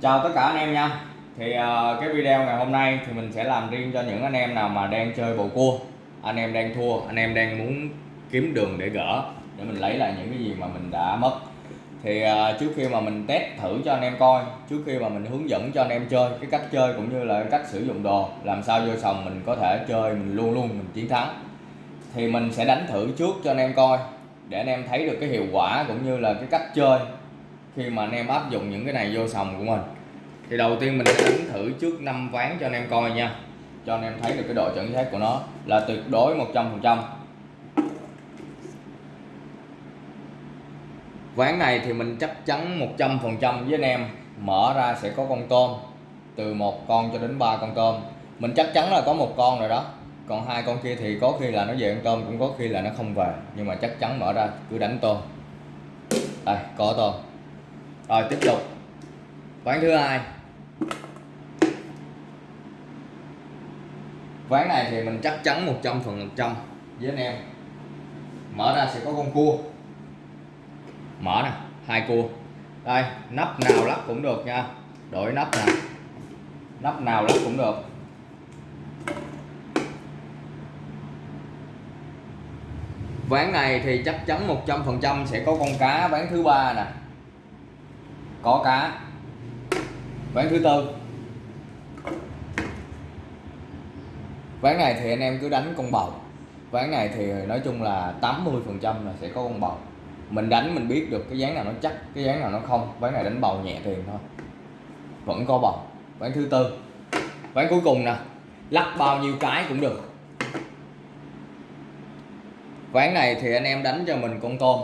chào tất cả anh em nha. Thì uh, cái video ngày hôm nay thì mình sẽ làm riêng cho những anh em nào mà đang chơi bầu cua. Anh em đang thua anh em đang muốn kiếm đường để gỡ để mình lấy lại những cái gì mà mình đã mất. Thì uh, trước khi mà mình test thử cho anh em coi trước khi mà mình hướng dẫn cho anh em chơi cái cách chơi cũng như là cách sử dụng đồ làm sao vô sòng mình có thể chơi mình luôn luôn mình chiến thắng. Thì mình sẽ đánh thử trước cho anh em coi để anh em thấy được cái hiệu quả cũng như là cái cách chơi khi mà anh em áp dụng những cái này vô sòng của mình. Thì đầu tiên mình sẽ đánh thử trước năm ván cho anh em coi nha. Cho anh em thấy được cái độ chuẩn xác của nó là tuyệt đối 100% ván này thì mình chắc chắn 100% với anh em mở ra sẽ có con tôm, từ một con cho đến ba con tôm. Mình chắc chắn là có một con rồi đó. Còn hai con kia thì có khi là nó về ăn tôm, cũng có khi là nó không về. Nhưng mà chắc chắn mở ra cứ đánh tôm. Đây, có tôm rồi, tiếp tục. Ván thứ hai. Ván này thì mình chắc chắn 100 phần trăm với anh em. Mở ra sẽ có con cua. Mở nè, hai cua. Đây, nắp nào lắp cũng được nha. Đổi nắp nè. Nắp nào lắp cũng được. Ván này thì chắc chắn 100% sẽ có con cá ván thứ ba nè có cá. Ván thứ tư. Ván này thì anh em cứ đánh con bầu. Ván này thì nói chung là 80 phần trăm là sẽ có con bầu. Mình đánh mình biết được cái dáng nào nó chắc, cái dáng nào nó không. Ván này đánh bầu nhẹ tiền thôi. Vẫn có bầu. Ván thứ tư. Ván cuối cùng nè. Lắc bao nhiêu cái cũng được. Ván này thì anh em đánh cho mình con tôm.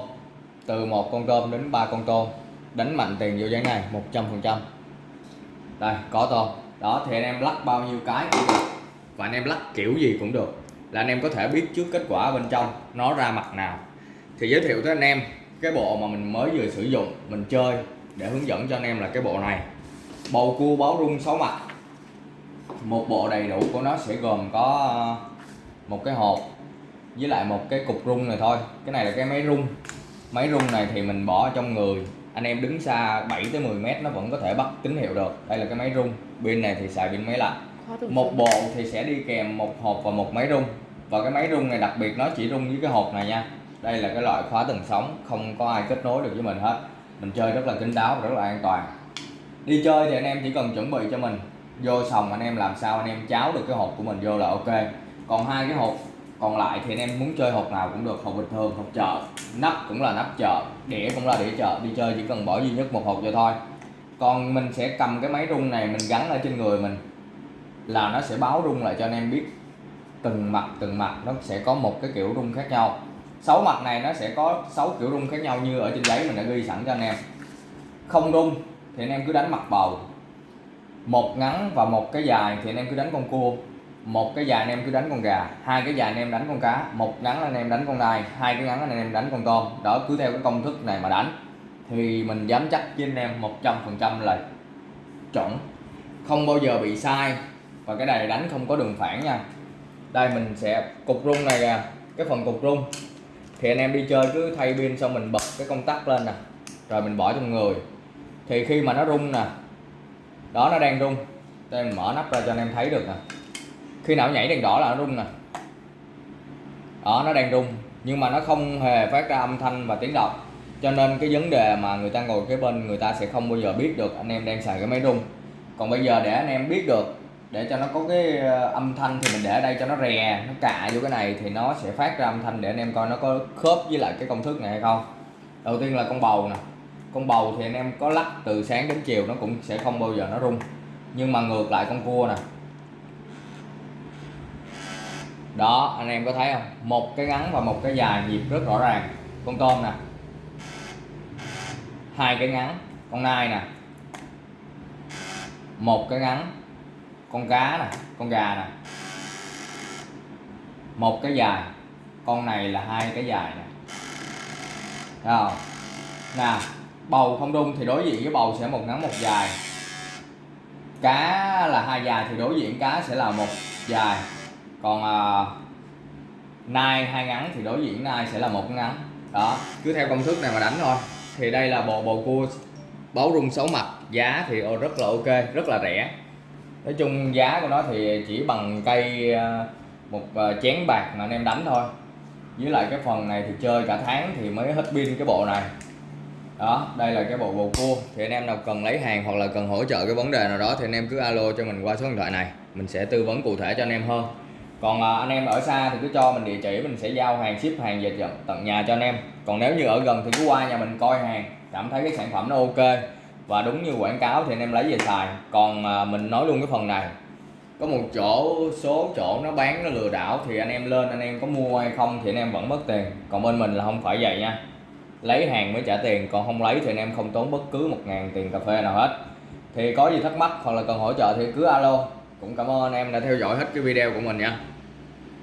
Từ một con tôm đến ba con tôm đánh mạnh tiền vô ván này 100 phần trăm. Đây, có tôm đó, thì anh em lắc bao nhiêu cái cũng được. Và anh em lắc kiểu gì cũng được. Là anh em có thể biết trước kết quả bên trong nó ra mặt nào. Thì giới thiệu tới anh em cái bộ mà mình mới vừa sử dụng, mình chơi, để hướng dẫn cho anh em là cái bộ này. Bầu cua báo rung 6 mặt. Một bộ đầy đủ của nó sẽ gồm có ờ, một cái hộp với lại một cái cục rung này thôi. Cái này là cái máy rung. Máy rung này thì mình bỏ trong người anh em đứng xa 7 tới 10 mét nó vẫn có thể bắt tín hiệu được. Đây là cái máy rung. Pin này thì xài pin máy lạnh. Một bộ thì sẽ đi kèm một hộp và một máy rung. Và cái máy rung này đặc biệt nó chỉ rung với cái hộp này nha. Đây là cái loại khóa tầng sóng không có ai kết nối được với mình hết. Mình chơi rất là kín đáo và rất là an toàn. Đi chơi thì anh em chỉ cần chuẩn bị cho mình. Vô sòng anh em làm sao anh em cháo được cái hộp của mình vô là ok. Còn hai cái hộp còn lại thì anh em muốn chơi hộp nào cũng được, hộp bình thường, hộp chợ. Nắp cũng là nắp chợ, đĩa cũng là đĩa chợ, đi chơi chỉ cần bỏ duy nhất một hộp vô thôi. Còn mình sẽ cầm cái máy rung này mình gắn ở trên người mình là nó sẽ báo rung lại cho anh em biết từng mặt từng mặt nó sẽ có một cái kiểu rung khác nhau. Sáu mặt này nó sẽ có sáu kiểu rung khác nhau như ở trên giấy mình đã ghi sẵn cho anh em. Không rung thì anh em cứ đánh mặt bầu. Một ngắn và một cái dài thì anh em cứ đánh con cua một cái dài anh em cứ đánh con gà, hai cái dài anh em đánh con cá, một ngắn anh em đánh con nai, hai cái ngắn anh em đánh con tôm. Đó, cứ theo cái công thức này mà đánh. Thì mình dám chắc với anh em 100% là chuẩn. Không bao giờ bị sai. Và cái này đánh không có đường phản nha. Đây, mình sẽ cục rung này kìa. Cái phần cục rung. Thì anh em đi chơi cứ thay pin xong mình bật cái công tắc lên nè. Rồi mình bỏ trong người. Thì khi mà nó rung nè, đó, nó đang rung. Đây, mình mở nắp ra cho anh em thấy được nè khi nào nhảy đèn đỏ là nó rung nè. Đó, nó đang rung, nhưng mà nó không hề phát ra âm thanh và tiếng động. Cho nên cái vấn đề mà người ta ngồi kế bên, người ta sẽ không bao giờ biết được anh em đang xài cái máy rung. Còn bây giờ để anh em biết được, để cho nó có cái ờ, âm thanh thì mình để ở đây cho nó rè, nó cạ vô cái này thì nó sẽ phát ra âm thanh để anh em coi nó có khớp với lại cái công thức này hay không. Đầu tiên là con bầu nè. Con bầu thì anh em có lắc từ sáng đến chiều nó cũng sẽ không bao giờ nó rung. Nhưng mà ngược lại con cua nè đó, anh em có thấy không? Một cái ngắn và một cái dài nhịp rất rõ ràng. Con tôm nè. Hai cái ngắn, con nai nè. Một cái ngắn, con cá nè, con gà nè. Một cái dài, con này là hai cái dài nè. Thấy không? Nè, bầu không đung thì đối diện với bầu sẽ một ngắn, một dài. Cá là hai dài thì đối diện cá sẽ là một dài còn à, nai hai ngắn thì đối diện nai sẽ là một ngắn. Đó cứ theo công thức này mà đánh thôi. Thì đây là bộ bầu cua báo rung xấu mặt. Giá thì ô, rất là ok rất là rẻ. Nói chung giá của nó thì chỉ bằng cây à, một à, chén bạc mà anh em đánh thôi. Với lại cái phần này thì chơi cả tháng thì mới hết pin cái bộ này. Đó đây là cái bộ bầu cua. Thì anh em nào cần lấy hàng hoặc là cần hỗ trợ cái vấn đề nào đó thì anh em cứ alo cho mình qua số điện thoại này. Mình sẽ tư vấn cụ thể cho anh em hơn còn à, anh em ở xa thì cứ cho mình địa chỉ mình sẽ giao hàng ship hàng về tận- nhà cho anh em. Còn nếu như ở gần thì cứ qua nhà mình coi hàng cảm thấy cái sản phẩm nó ok. Và đúng như quảng cáo thì anh em lấy về xài. Còn à, mình nói luôn cái phần này có một chỗ số chỗ nó bán nó lừa đảo thì anh em lên anh em có mua hay không thì anh em vẫn mất tiền. Còn bên mình là không phải vậy nha. Lấy hàng mới trả tiền còn không lấy thì anh em không tốn bất cứ một ngàn tiền cà phê nào hết. Thì có gì thắc mắc hoặc là cần hỗ trợ thì cứ alo. Cũng cảm ơn anh em đã theo dõi hết cái video của mình nha.